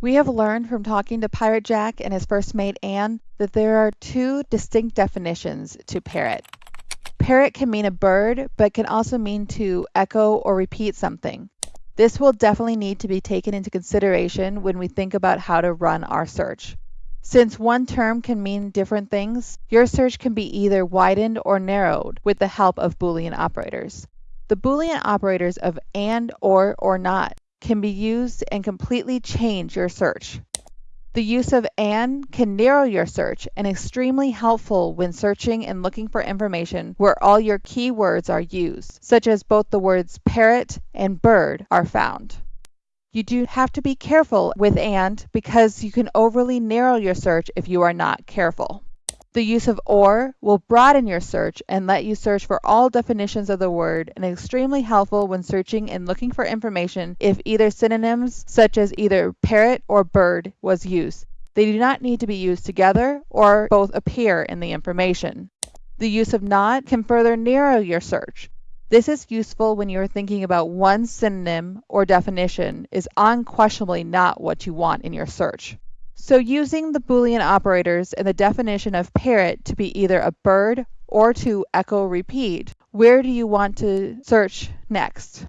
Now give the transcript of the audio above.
We have learned from talking to Pirate Jack and his first mate Anne that there are two distinct definitions to parrot. Parrot can mean a bird, but can also mean to echo or repeat something. This will definitely need to be taken into consideration when we think about how to run our search. Since one term can mean different things, your search can be either widened or narrowed with the help of Boolean operators. The Boolean operators of AND, OR, or NOT can be used and completely change your search. The use of AND can narrow your search and extremely helpful when searching and looking for information where all your keywords are used, such as both the words parrot and bird are found. You do have to be careful with AND because you can overly narrow your search if you are not careful. The use of OR will broaden your search and let you search for all definitions of the word and extremely helpful when searching and looking for information if either synonyms such as either parrot or bird was used. They do not need to be used together or both appear in the information. The use of not can further narrow your search. This is useful when you are thinking about one synonym or definition is unquestionably not what you want in your search. So using the Boolean operators and the definition of parrot to be either a bird or to echo repeat, where do you want to search next?